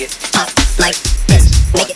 it like this. Make it